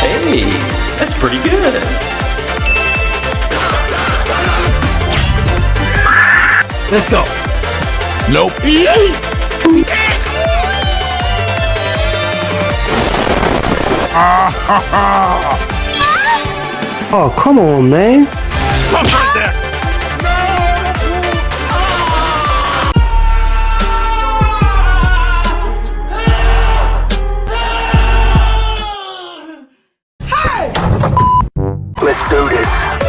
Hey, that's pretty good. Let's go. Nope. Ah, ha, ha. Oh, come on, man. Stop right there. Let's do this.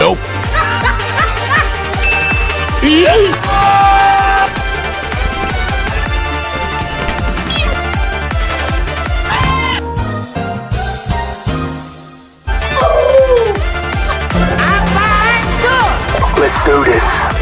Help! Let's do this.